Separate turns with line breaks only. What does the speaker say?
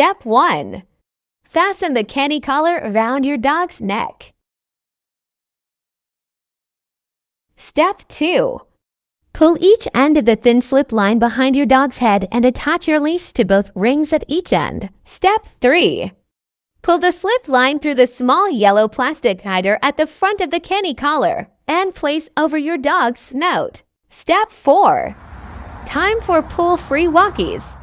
Step 1. Fasten the Canny collar around your dog's neck. Step 2. Pull each end of the thin slip line behind your dog's head and attach your leash to both rings at each end. Step 3. Pull the slip line through the small yellow plastic hider at the front of the Canny collar and place over your dog's snout. Step 4. Time for pull-free walkies.